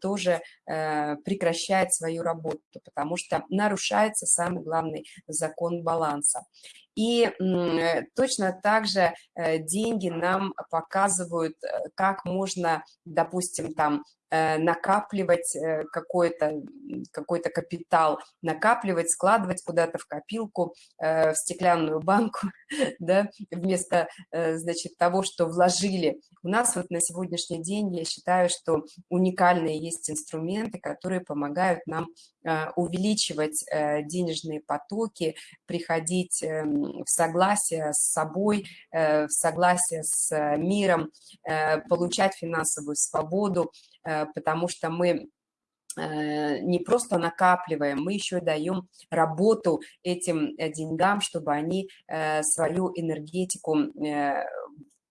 Speaker 1: тоже прекращает свою работу, потому что нарушается самый главный закон баланса. И э, точно так же э, деньги нам показывают, э, как можно, допустим, там накапливать какой-то какой капитал, накапливать, складывать куда-то в копилку, в стеклянную банку, да, вместо, значит, того, что вложили. У нас вот на сегодняшний день, я считаю, что уникальные есть инструменты, которые помогают нам увеличивать денежные потоки, приходить эм, в согласие с собой, в согласие с миром, получать финансовую свободу, потому что мы Э, не просто накапливаем, мы еще даем работу этим э, деньгам, чтобы они э, свою энергетику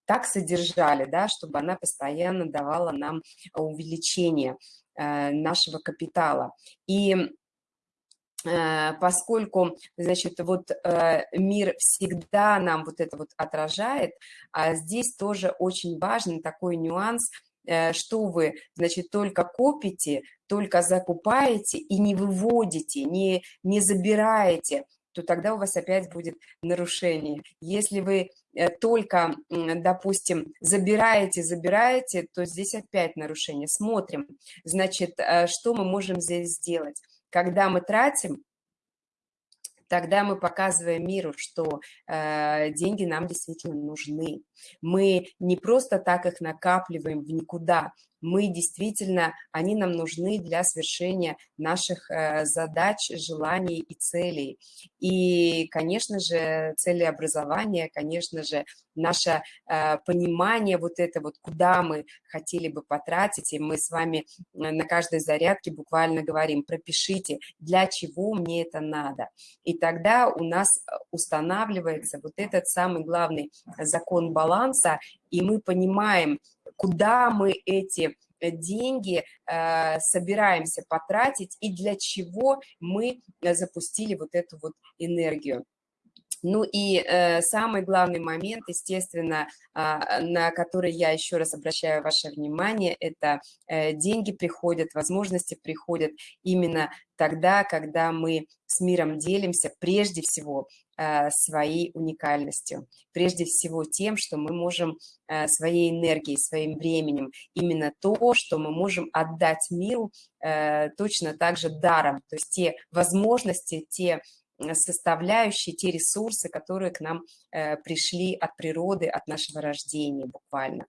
Speaker 1: так содержали, да, чтобы она постоянно давала нам увеличение нашего капитала. И поскольку, значит, вот мир всегда нам вот это вот отражает, а здесь тоже очень важный такой нюанс – Э, что вы, значит, только копите, только закупаете и не выводите, не, не забираете, то тогда у вас опять будет нарушение. Если вы э, только, допустим, забираете, забираете, то здесь опять нарушение. Смотрим, значит, э, что мы можем здесь сделать. Когда мы тратим, тогда мы показываем миру, что э, деньги нам действительно нужны. Мы не просто так их накапливаем в никуда, мы действительно, они нам нужны для совершения наших э, задач, желаний и целей. И, конечно же, цели образования, конечно же, наше э, понимание вот это вот, куда мы хотели бы потратить, и мы с вами на каждой зарядке буквально говорим, пропишите, для чего мне это надо. И тогда у нас устанавливается вот этот самый главный закон баланса, и мы понимаем, куда мы эти э, деньги э, собираемся потратить и для чего мы э, запустили вот эту вот энергию. Ну и э, самый главный момент, естественно, э, на который я еще раз обращаю ваше внимание, это э, деньги приходят, возможности приходят именно тогда, когда мы с миром делимся прежде всего своей уникальностью, прежде всего тем, что мы можем э, своей энергией, своим временем, именно то, что мы можем отдать миру э, точно так же даром, то есть те возможности, те составляющие, те ресурсы, которые к нам э, пришли от природы, от нашего рождения буквально.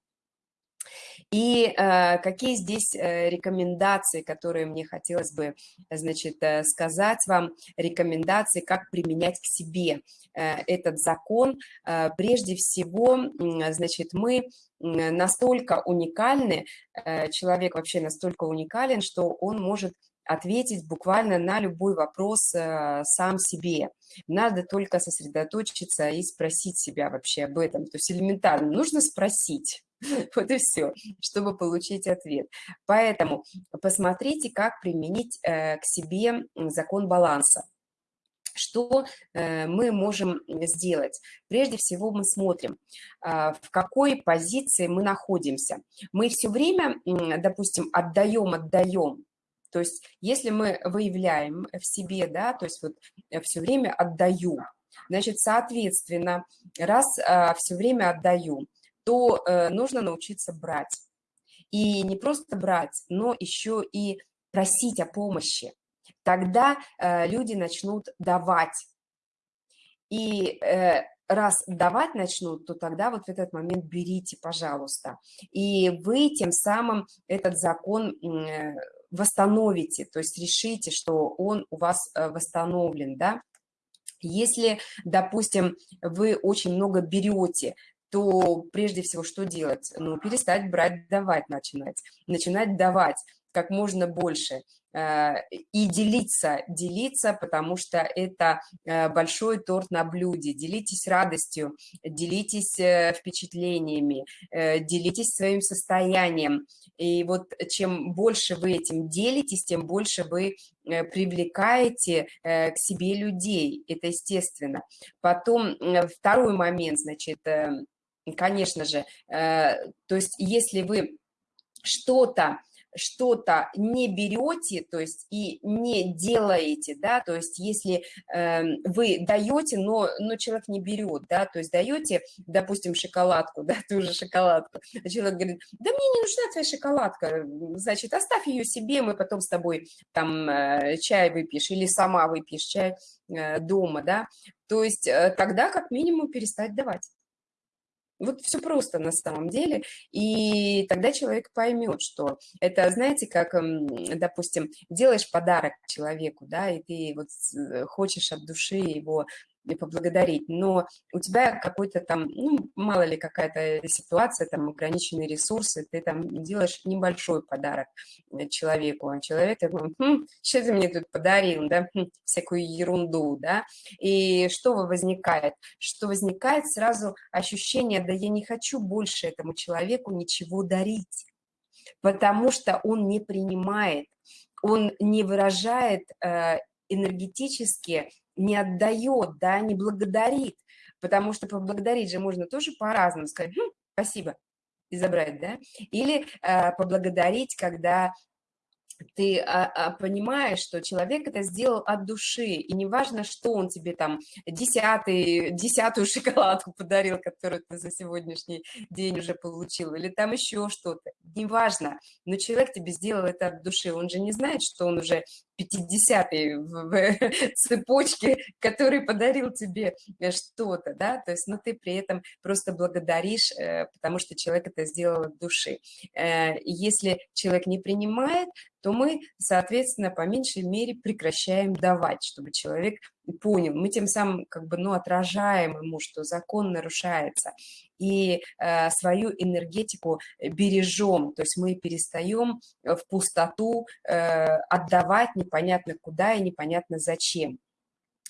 Speaker 1: И э, какие здесь э, рекомендации, которые мне хотелось бы, значит, э, сказать вам, рекомендации, как применять к себе э, этот закон. Э, прежде всего, э, значит, мы настолько уникальны, э, человек вообще настолько уникален, что он может ответить буквально на любой вопрос э, сам себе. Надо только сосредоточиться и спросить себя вообще об этом. То есть элементарно нужно спросить. Вот и все, чтобы получить ответ. Поэтому посмотрите, как применить э, к себе закон баланса. Что э, мы можем сделать? Прежде всего мы смотрим, в какой позиции мы находимся. Мы все время, допустим, отдаем, отдаем, то есть если мы выявляем в себе, да, то есть вот э, все время отдаю, значит, соответственно, раз а, все время отдаю, то э, нужно научиться брать. И не просто брать, но еще и просить о помощи. Тогда э, люди начнут давать. И э, раз давать начнут, то тогда вот в этот момент берите, пожалуйста. И вы тем самым этот закон восстановите, то есть решите, что он у вас восстановлен, да. Если, допустим, вы очень много берете, то прежде всего что делать? Ну, перестать брать, давать начинать. Начинать давать как можно больше – Э, и делиться, делиться, потому что это э, большой торт на блюде. Делитесь радостью, делитесь э, впечатлениями, делитесь своим состоянием. И вот чем больше вы этим делитесь, тем больше вы привлекаете к себе людей, это естественно. Потом второй момент, значит, конечно же, то есть если вы что-то что-то не берете, то есть и не делаете, да, то есть если э, вы даете, но, но человек не берет, да, то есть даете, допустим, шоколадку, да, ту же шоколадку, а человек говорит, да мне не нужна твоя шоколадка, значит, оставь ее себе, мы потом с тобой там э, чай выпьешь или сама выпьешь чай э, дома, да, то есть э, тогда как минимум перестать давать. Вот все просто на самом деле, и тогда человек поймет, что это, знаете, как, допустим, делаешь подарок человеку, да, и ты вот э, хочешь от души его поблагодарить, но у тебя какой-то там, ну, мало ли какая-то ситуация, там, ограниченные ресурсы, ты там делаешь небольшой подарок э, человеку, а человек такой, хм, что ты мне тут подарил, да, хм, всякую ерунду, да, и что возникает? Что возникает сразу ощущение, да я не хочу больше этому человеку ничего дарить, потому что он не принимает, он не выражает э, энергетически не отдает, да, не благодарит, потому что поблагодарить же можно тоже по-разному, сказать хм, спасибо и забрать, да, или э, поблагодарить, когда ты а, а, понимаешь, что человек это сделал от души, и неважно, что он тебе там десятый, десятую шоколадку подарил, которую ты за сегодняшний день уже получил, или там еще что-то, неважно, но человек тебе сделал это от души, он же не знает, что он уже 50-й в, в цепочке, который подарил тебе э, что-то, да, то есть, ну, ты при этом просто благодаришь, э, потому что человек это сделал от души. Э, если человек не принимает, то мы, соответственно, по меньшей мере прекращаем давать, чтобы человек понял. Мы тем самым как бы, ну, отражаем ему, что закон нарушается и э, свою энергетику бережем, то есть мы перестаем в пустоту э, отдавать непонятно куда и непонятно зачем.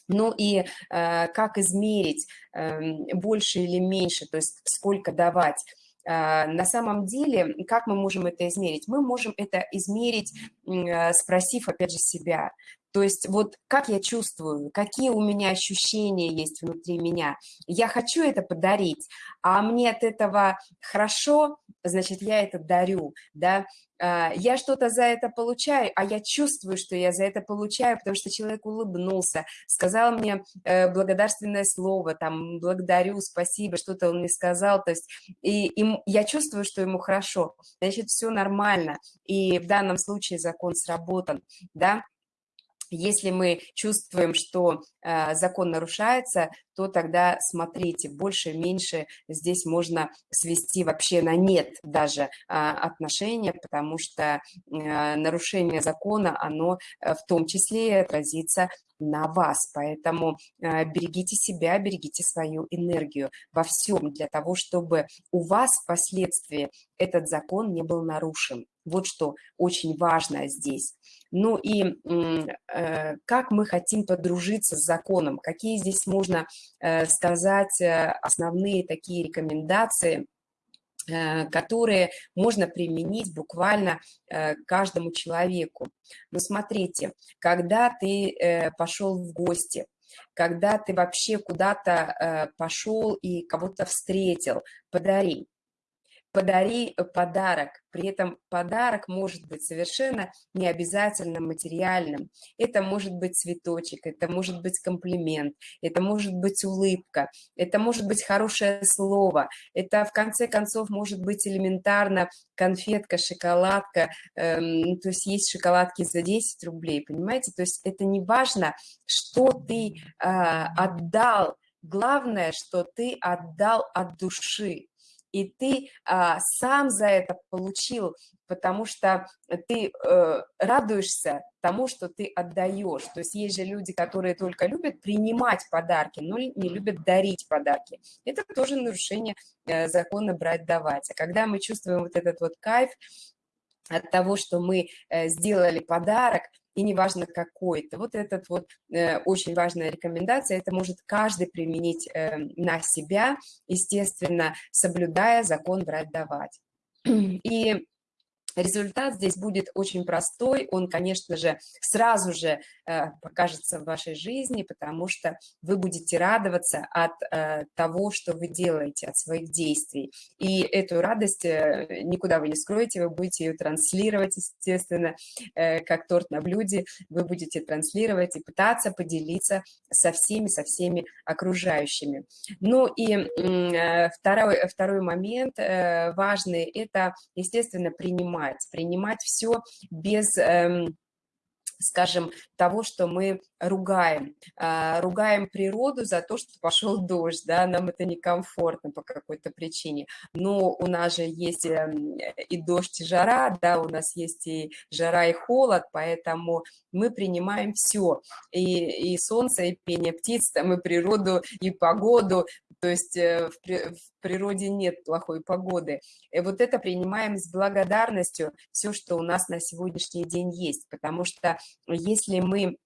Speaker 1: Ну и э, как измерить э, больше или меньше, то есть сколько давать. Э, на самом деле, как мы можем это измерить? Мы можем это измерить, э, спросив, опять же, себя. То есть вот как я чувствую, какие у меня ощущения есть внутри меня. Я хочу это подарить, а мне от этого хорошо, значит, я это дарю, да. А, я что-то за это получаю, а я чувствую, что я за это получаю, потому что человек улыбнулся, сказал мне э, благодарственное слово, там, благодарю, спасибо, что-то он мне сказал, то есть и, и я чувствую, что ему хорошо, значит, все нормально, и в данном случае закон сработан, да. Если мы чувствуем, что э, закон нарушается, то тогда смотрите, больше-меньше здесь можно свести вообще на нет даже э, отношения, потому что э, нарушение закона, оно э, в том числе отразится на вас. Поэтому э, берегите себя, берегите свою энергию во всем для того, чтобы у вас впоследствии этот закон не был нарушен. Вот что очень важно здесь. Ну и э, как мы хотим подружиться с законом, какие здесь можно э, сказать э, основные такие рекомендации, которые можно применить буквально каждому человеку. Ну, смотрите, когда ты пошел в гости, когда ты вообще куда-то пошел и кого-то встретил, подари подари э, подарок. При этом подарок может быть совершенно не обязательно материальным. Это может быть цветочек, это может быть комплимент, это может быть улыбка, это может быть хорошее слово, это в конце концов может быть элементарно конфетка, шоколадка, эм, то есть есть шоколадки за 10 рублей, понимаете? То есть это не важно, что ты э, отдал, главное, что ты отдал от души и ты а, сам за это получил, потому что ты э, радуешься тому, что ты отдаешь. То есть есть же люди, которые только любят принимать подарки, но не любят дарить подарки. Это тоже нарушение э, закона брать-давать. А когда мы чувствуем вот этот вот кайф от того, что мы э, сделали подарок, и неважно какой. Это вот этот вот э, очень важная рекомендация, это может каждый применить э, на себя, естественно, соблюдая закон брать-давать. И Результат здесь будет очень простой, он, конечно же, сразу же э, покажется в вашей жизни, потому что вы будете радоваться от э, того, что вы делаете, от своих действий. И эту радость э, никуда вы не скроете, вы будете ее транслировать, естественно, как торт на блюде, вы будете транслировать и пытаться поделиться со всеми, со всеми окружающими. Ну и второй, второй момент важный – это, естественно, принимать принимать, принимать все без эм, скажем, того, что мы ругаем. А, ругаем природу за то, что пошел дождь, да, нам это некомфортно по какой-то причине. Но у нас же есть эм, и дождь, и жара, да, у нас есть и жара, и холод, поэтому мы принимаем все. И, и солнце, и пение птиц, там, и природу, и погоду, то есть э, в, природе нет плохой погоды. И вот это принимаем с благодарностью, все, что у нас на сегодняшний день есть, потому что если мы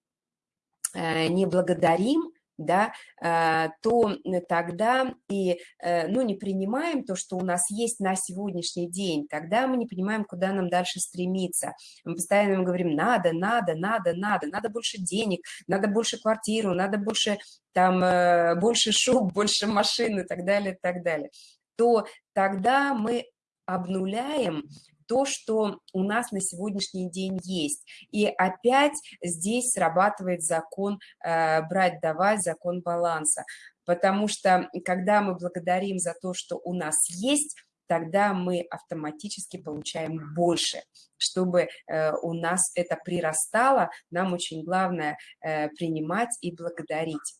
Speaker 1: э, не благодарим, да, э, то тогда и, ну, не принимаем то, что у нас есть на сегодняшний день, тогда мы не понимаем, куда нам дальше стремиться. Мы постоянно говорим, надо, надо, надо, надо, надо больше денег, надо больше квартиру, надо больше там э, больше шуб, больше машин и так далее, и так далее, то тогда мы обнуляем то, что у нас на сегодняшний день есть. И опять здесь срабатывает закон э, брать-давать, закон баланса. Потому что когда мы благодарим за то, что у нас есть, тогда мы автоматически получаем больше. Чтобы э, у нас это прирастало, нам очень главное э, принимать и благодарить.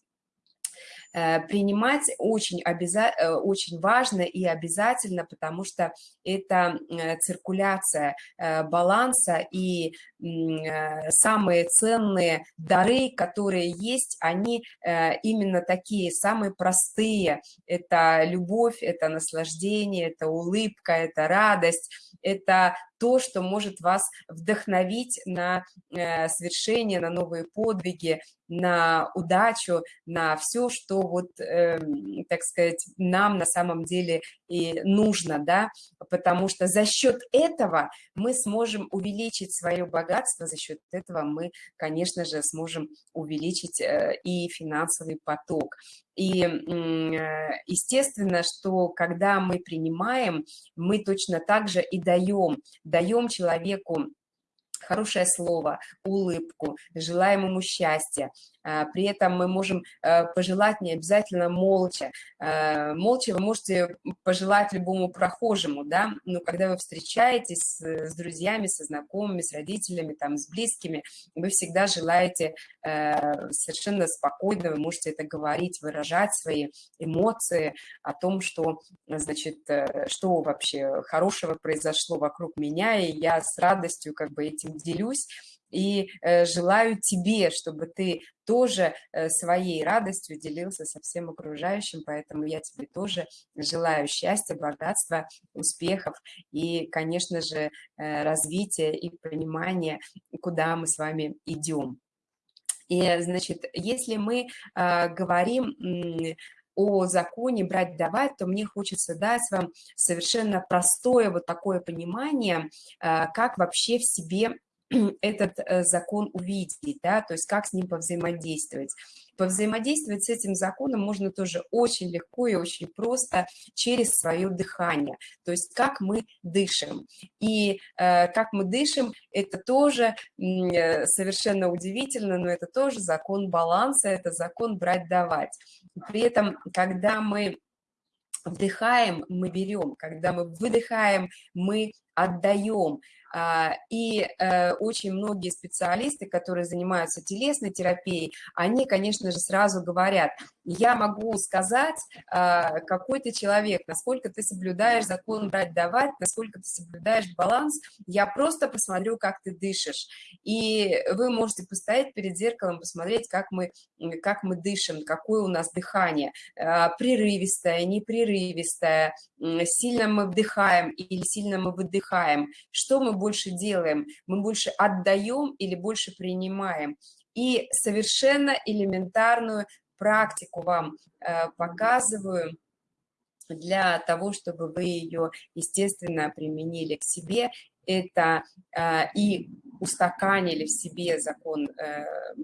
Speaker 1: Э, принимать очень, обяза... Э, очень важно и обязательно, потому что это э, циркуляция баланса и самые ценные дары, которые есть, они именно такие, самые простые. Это любовь, это наслаждение, это улыбка, это радость, это то, что может вас вдохновить на совершение, на новые подвиги, на удачу, на все, что вот, э, так сказать, нам на самом деле и нужно, да, потому что за счет этого мы сможем увеличить свое богатство, за счет этого мы, конечно же, сможем увеличить э, и финансовый поток. И э, естественно, что когда мы принимаем, мы точно так же и даем, даем человеку хорошее слово, улыбку, желаем ему счастья. А, при этом мы можем э, пожелать не обязательно молча. Э, молча вы можете пожелать любому прохожему, да, но когда вы встречаетесь с друзьями, со знакомыми, с родителями, там, с близкими, вы всегда желаете э, совершенно спокойно, вы можете это говорить, выражать свои эмоции о том, что, значит, что вообще хорошего произошло вокруг меня, и я с радостью как бы этим делюсь и э, желаю тебе, чтобы ты тоже э, своей радостью делился со всем окружающим, поэтому я тебе тоже желаю счастья, богатства, успехов и, конечно же, э, развития и понимания, куда мы с вами идем. И, значит, если мы говорим о законе брать-давать, то мне хочется дать вам совершенно простое вот такое понимание, как вообще в себе этот э, закон увидеть, да, то есть как с ним повзаимодействовать. Повзаимодействовать с этим законом можно тоже очень легко и очень просто через свое дыхание, то есть как мы дышим. И э, как мы дышим, это тоже э, совершенно удивительно, но это тоже закон баланса, это закон брать-давать. При этом, когда мы вдыхаем, мы берем, когда мы выдыхаем, мы отдаем. А, и э, очень многие специалисты, которые занимаются телесной терапией, они, конечно же, сразу говорят, я могу сказать, а, какой ты человек, насколько ты соблюдаешь закон брать-давать, насколько ты соблюдаешь баланс, я просто посмотрю, как ты дышишь. И вы можете постоять перед зеркалом, посмотреть, как мы, как мы дышим, какое у нас дыхание, а, прерывистое, непрерывистое, сильно мы вдыхаем или сильно мы выдыхаем, что мы больше делаем, мы больше отдаем или больше принимаем. И совершенно элементарную практику вам э, показываю для того, чтобы вы ее, естественно, применили к себе. Это и устаканили в себе закон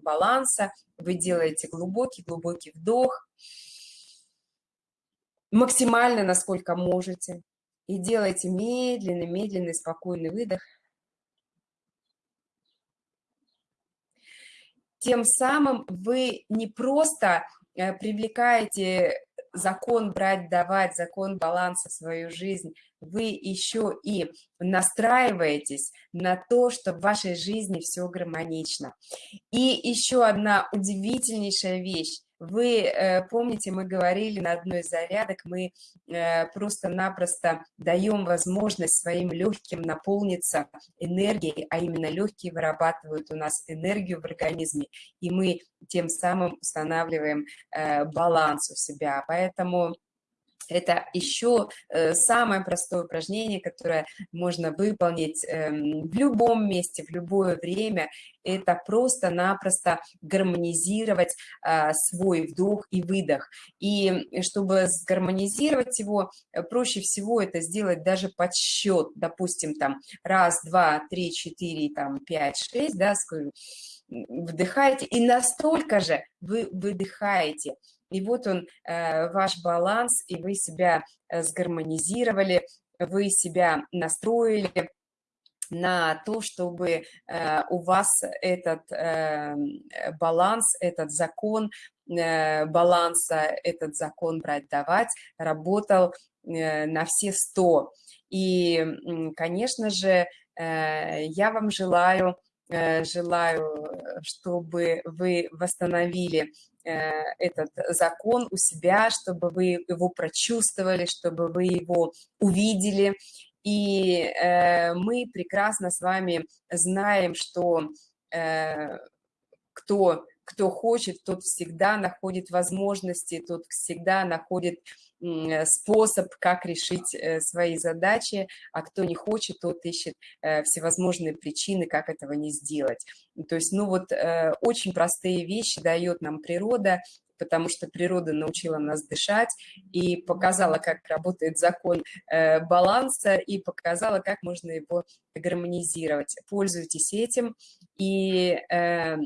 Speaker 1: баланса, вы делаете глубокий-глубокий вдох, максимально, насколько можете, и делайте медленный, медленный, спокойный выдох. Тем самым вы не просто э, привлекаете закон брать, давать, закон баланса в свою жизнь, вы еще и настраиваетесь на то, что в вашей жизни все гармонично. И еще одна удивительнейшая вещь. Вы э, помните, мы говорили на одной из зарядок, мы э, просто-напросто даем возможность своим легким наполниться энергией, а именно легкие вырабатывают у нас энергию в организме, и мы тем самым устанавливаем э, баланс у себя. Поэтому это еще э, самое простое упражнение, которое можно выполнить эм, в любом месте, в любое время. Это просто-напросто гармонизировать а, свой вдох и выдох. И чтобы сгармонизировать его, э, проще всего это сделать даже под счет. Допустим, там раз, два, три, четыре, там пять, шесть, да, вдыхаете, и настолько же вы выдыхаете. И вот он, э, ваш баланс, и вы себя э, сгармонизировали, вы себя настроили на то, чтобы э, у вас этот баланс, этот закон баланса, этот закон брать-давать работал на все сто. И, конечно же, я вам желаю, желаю, чтобы вы восстановили этот закон у себя, чтобы вы его прочувствовали, чтобы вы его увидели. И э, мы прекрасно с вами знаем, что э, кто, кто хочет, тот всегда находит возможности, тот всегда находит Э, способ, как решить э, свои задачи, а кто не хочет, тот ищет э, всевозможные причины, как этого не сделать. То есть, ну вот, очень простые вещи дает нам природа, потому что природа научила нас дышать и показала, как работает закон баланса и показала, как можно его гармонизировать. Пользуйтесь этим и Э,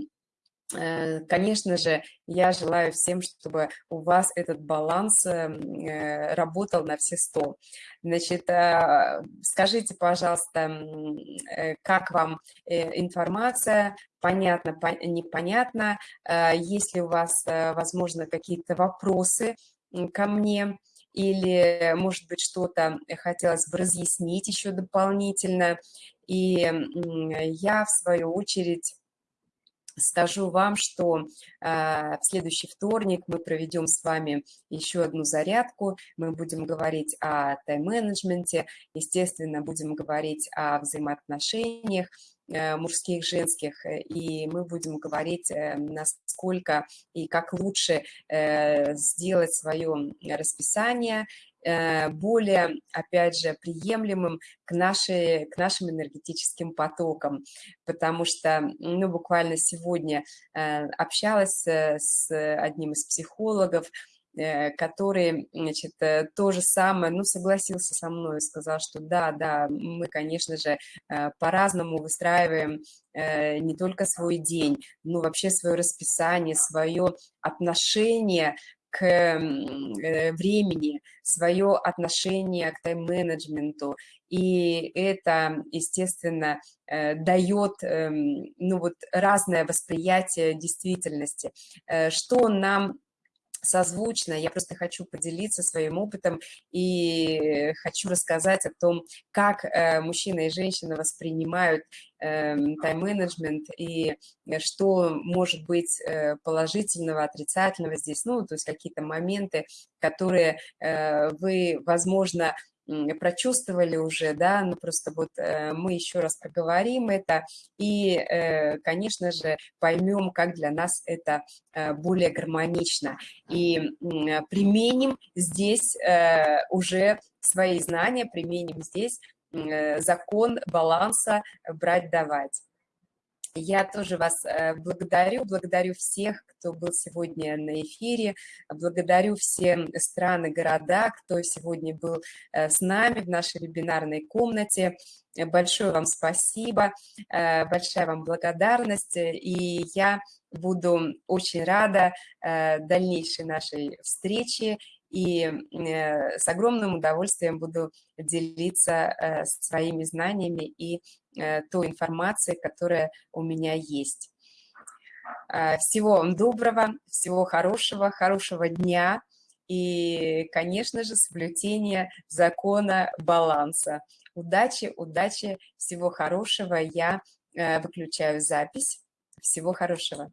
Speaker 1: конечно же, я желаю всем, чтобы у вас этот баланс эм, э, работал на все сто. Значит, а, скажите, пожалуйста, э, как вам информация, понятно, непонятно, есть ли у вас, возможно, какие-то вопросы ко мне, или, может быть, что-то хотелось бы разъяснить еще дополнительно. И я, в свою очередь, Скажу вам, что э, в следующий вторник мы проведем с вами еще одну зарядку. Мы будем говорить о тайм-менеджменте, естественно, будем говорить о взаимоотношениях э, мужских, женских, и мы будем говорить, э, насколько и как лучше э, сделать свое расписание более, опять же, приемлемым к, нашей, к нашим энергетическим потокам, потому что, ну, буквально сегодня э, общалась э, с одним из психологов, который, значит, то же самое, ну, согласился со мной, сказал, что да, да, мы, конечно же, по-разному выстраиваем не только свой день, но вообще свое расписание, свое отношение к э, времени, свое отношение к тайм-менеджменту. И это, естественно, э, дает эм, ну, вот, разное восприятие действительности. Э, что нам созвучно. Я просто хочу поделиться своим опытом и хочу рассказать о том, как э, мужчина и женщина воспринимают эм, тайм-менеджмент и что может быть э, положительного, отрицательного здесь, ну, то есть какие-то моменты, которые э, вы, возможно, прочувствовали уже, да, ну, просто вот э, мы еще раз проговорим это и, э, конечно же, поймем, как для нас это э, более гармонично и применим здесь уже свои знания, применим здесь закон баланса брать-давать. Я тоже вас э, благодарю, благодарю всех, кто был сегодня на эфире, благодарю все страны, города, кто сегодня был э, с нами в нашей вебинарной комнате. Большое вам спасибо, э, большая вам благодарность, и я буду очень рада дальнейшей нашей встрече и с огромным удовольствием буду делиться своими знаниями и Э, той информации, которая у меня есть. Э, всего вам доброго, всего хорошего, хорошего дня и, конечно же, соблюдения закона баланса. Удачи, удачи, всего хорошего. Я э, выключаю запись. Всего хорошего.